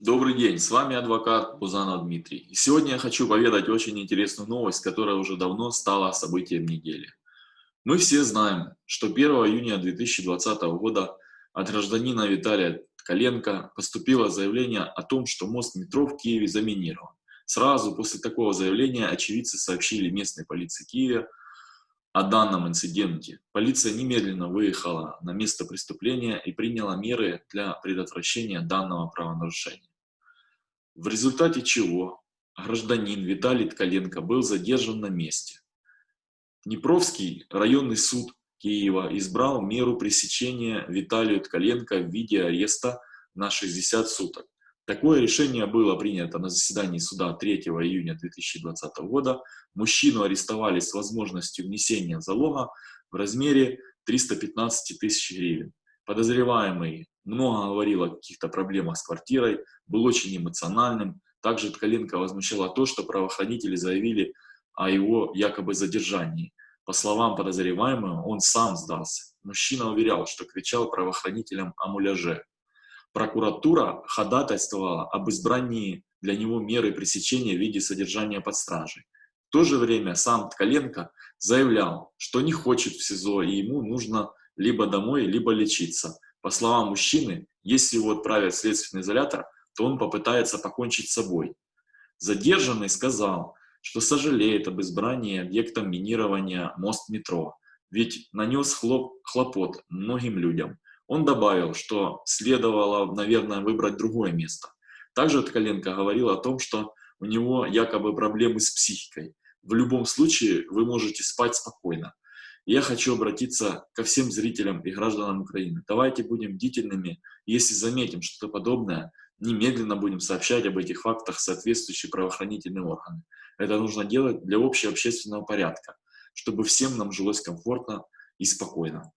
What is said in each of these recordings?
Добрый день, с вами адвокат Бузанов Дмитрий. И сегодня я хочу поведать очень интересную новость, которая уже давно стала событием недели. Мы все знаем, что 1 июня 2020 года от гражданина Виталия Ткаленко поступило заявление о том, что мост метро в Киеве заминирован. Сразу после такого заявления очевидцы сообщили местной полиции Киева о данном инциденте. Полиция немедленно выехала на место преступления и приняла меры для предотвращения данного правонарушения в результате чего гражданин Виталий Ткаленко был задержан на месте. Днепровский районный суд Киева избрал меру пресечения Виталию Ткаленко в виде ареста на 60 суток. Такое решение было принято на заседании суда 3 июня 2020 года. Мужчину арестовали с возможностью внесения залога в размере 315 тысяч гривен. Подозреваемый много говорил о каких-то проблемах с квартирой, был очень эмоциональным. Также Ткаленко возмущало то, что правоохранители заявили о его якобы задержании. По словам подозреваемого, он сам сдался. Мужчина уверял, что кричал правоохранителям о муляже. Прокуратура ходатайствовала об избрании для него меры пресечения в виде содержания под стражей. В то же время сам Ткаленко заявлял, что не хочет в СИЗО и ему нужно либо домой, либо лечиться. По словам мужчины, если его отправят в следственный изолятор, то он попытается покончить с собой. Задержанный сказал, что сожалеет об избрании объектом минирования мост метро, ведь нанес хлоп, хлопот многим людям. Он добавил, что следовало, наверное, выбрать другое место. Также Ткаленко говорил о том, что у него якобы проблемы с психикой. В любом случае вы можете спать спокойно. Я хочу обратиться ко всем зрителям и гражданам Украины. Давайте будем бдительными. Если заметим что-то подобное, немедленно будем сообщать об этих фактах соответствующие правоохранительные органы. Это нужно делать для общего общественного порядка, чтобы всем нам жилось комфортно и спокойно.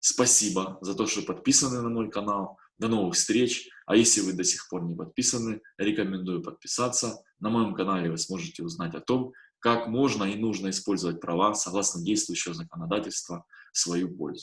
Спасибо за то, что подписаны на мой канал. До новых встреч. А если вы до сих пор не подписаны, рекомендую подписаться. На моем канале вы сможете узнать о том, как можно и нужно использовать права согласно действующего законодательства в свою пользу.